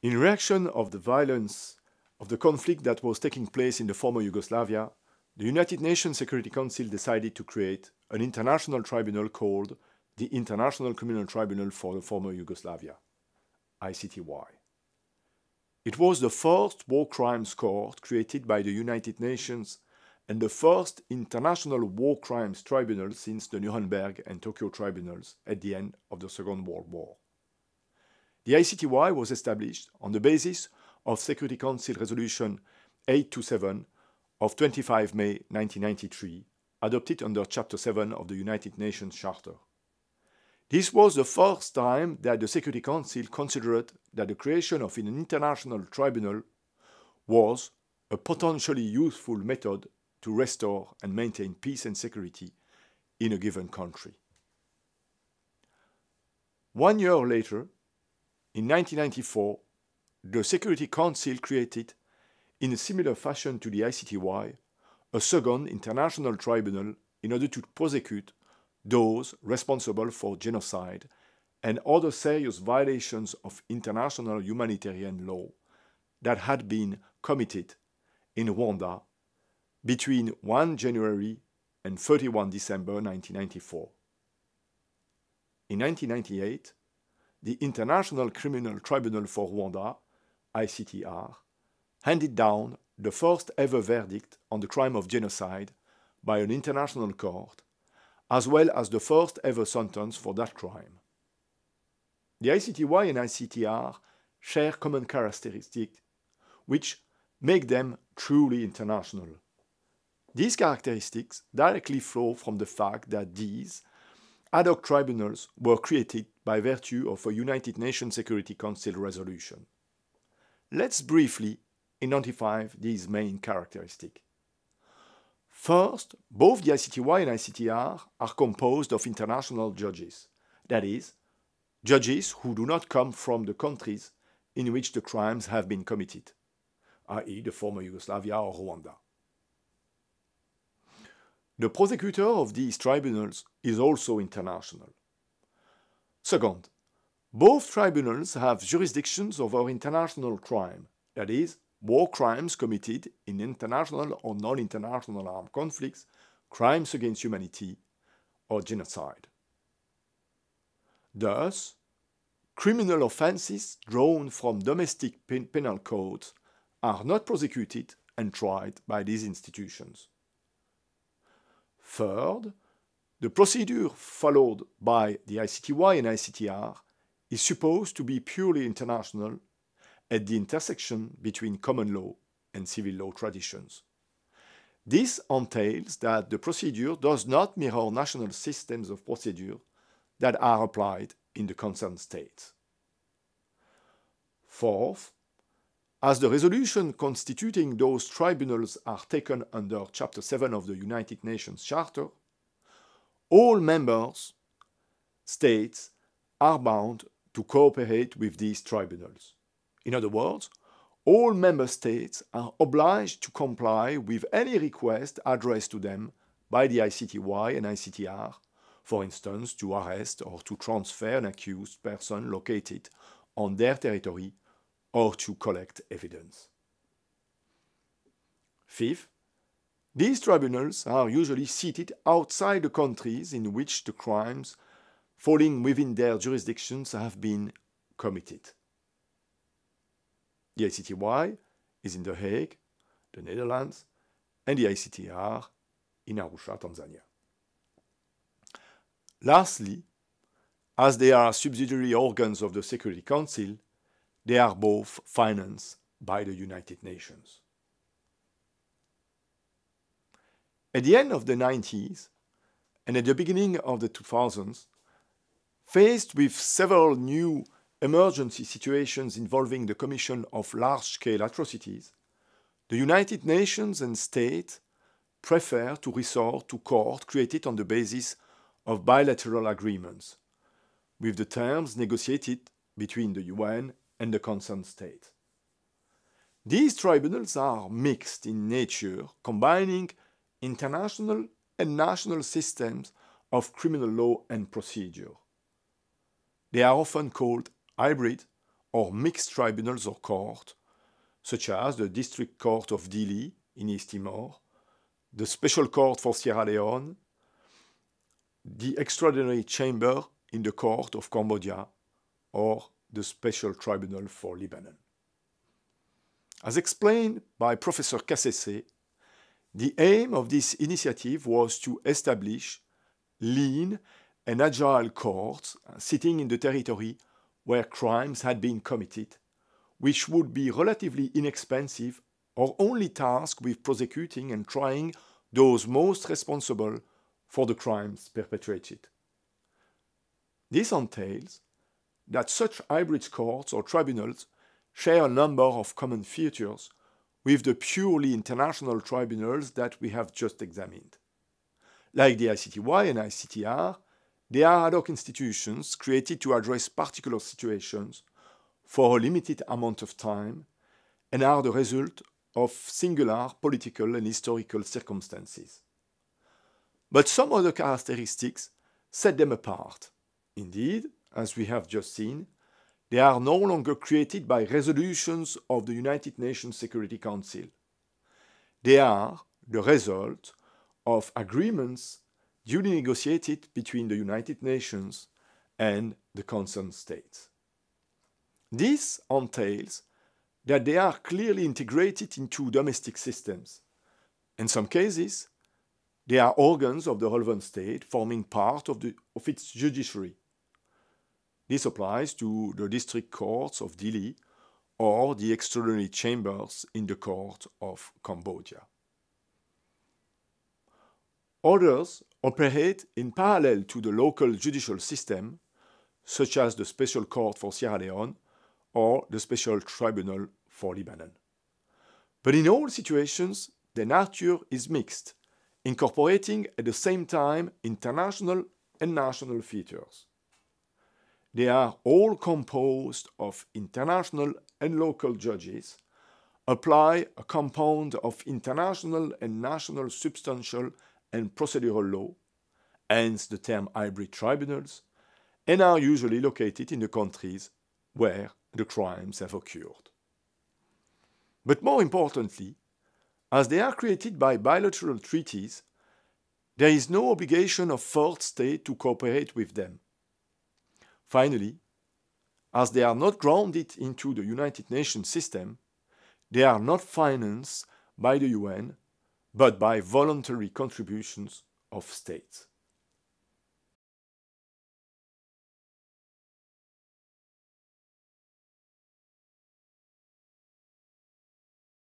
In reaction of the violence of the conflict that was taking place in the former Yugoslavia, the United Nations Security Council decided to create an international tribunal called the International Criminal Tribunal for the former Yugoslavia, ICTY. It was the first war crimes court created by the United Nations and the first international war crimes tribunal since the Nuremberg and Tokyo tribunals at the end of the Second World War. The ICTY was established on the basis of Security Council Resolution 827 of 25 May 1993, adopted under Chapter 7 of the United Nations Charter. This was the first time that the Security Council considered that the creation of an international tribunal was a potentially useful method to restore and maintain peace and security in a given country. One year later, in 1994, the Security Council created, in a similar fashion to the ICTY, a second international tribunal in order to prosecute those responsible for genocide and other serious violations of international humanitarian law that had been committed in Rwanda between 1 January and 31 December 1994. In 1998, the International Criminal Tribunal for Rwanda, ICTR, handed down the first ever verdict on the crime of genocide by an international court, as well as the first ever sentence for that crime. The ICTY and ICTR share common characteristics which make them truly international. These characteristics directly flow from the fact that these ad hoc tribunals were created by virtue of a United Nations Security Council resolution. Let's briefly identify these main characteristics. First, both the ICTY and ICTR are composed of international judges, that is, judges who do not come from the countries in which the crimes have been committed, i.e., the former Yugoslavia or Rwanda. The prosecutor of these tribunals is also international. Second, both tribunals have jurisdictions over international crime, that is, war crimes committed in international or non-international armed conflicts, crimes against humanity, or genocide. Thus, criminal offenses drawn from domestic pen penal codes are not prosecuted and tried by these institutions. Third, the procedure followed by the ICTY and ICTR is supposed to be purely international at the intersection between common law and civil law traditions. This entails that the procedure does not mirror national systems of procedure that are applied in the concerned states. Fourth, as the resolution constituting those tribunals are taken under Chapter 7 of the United Nations Charter, all members states are bound to cooperate with these tribunals. In other words, all member states are obliged to comply with any request addressed to them by the ICTY and ICTR, for instance, to arrest or to transfer an accused person located on their territory or to collect evidence. Fifth, these tribunals are usually seated outside the countries in which the crimes falling within their jurisdictions have been committed. The ICTY is in The Hague, the Netherlands, and the ICTR in Arusha, Tanzania. Lastly, as they are subsidiary organs of the Security Council, they are both financed by the United Nations. At the end of the 90s and at the beginning of the 2000s, faced with several new emergency situations involving the commission of large-scale atrocities, the United Nations and states prefer to resort to court created on the basis of bilateral agreements, with the terms negotiated between the UN and the concerned state. These tribunals are mixed in nature, combining international and national systems of criminal law and procedure. They are often called hybrid or mixed tribunals or courts, such as the District Court of Dili in East Timor, the Special Court for Sierra Leone, the Extraordinary Chamber in the Court of Cambodia, or the Special Tribunal for Lebanon. As explained by Professor Cassese, the aim of this initiative was to establish lean and agile courts sitting in the territory where crimes had been committed, which would be relatively inexpensive or only tasked with prosecuting and trying those most responsible for the crimes perpetrated. This entails that such hybrid courts or tribunals share a number of common features with the purely international tribunals that we have just examined. Like the ICTY and ICTR, they are ad hoc institutions created to address particular situations for a limited amount of time and are the result of singular political and historical circumstances. But some other characteristics set them apart. Indeed, as we have just seen, they are no longer created by resolutions of the United Nations Security Council. They are the result of agreements duly negotiated between the United Nations and the concerned states. This entails that they are clearly integrated into domestic systems. In some cases, they are organs of the relevant state forming part of, the, of its judiciary. This applies to the district courts of Dili or the extraordinary chambers in the court of Cambodia. Others operate in parallel to the local judicial system, such as the Special Court for Sierra Leone or the Special Tribunal for Lebanon. But in all situations, the nature is mixed, incorporating at the same time international and national features. They are all composed of international and local judges, apply a compound of international and national substantial and procedural law, hence the term hybrid tribunals, and are usually located in the countries where the crimes have occurred. But more importantly, as they are created by bilateral treaties, there is no obligation of fourth state to cooperate with them. Finally, as they are not grounded into the United Nations system, they are not financed by the UN, but by voluntary contributions of states.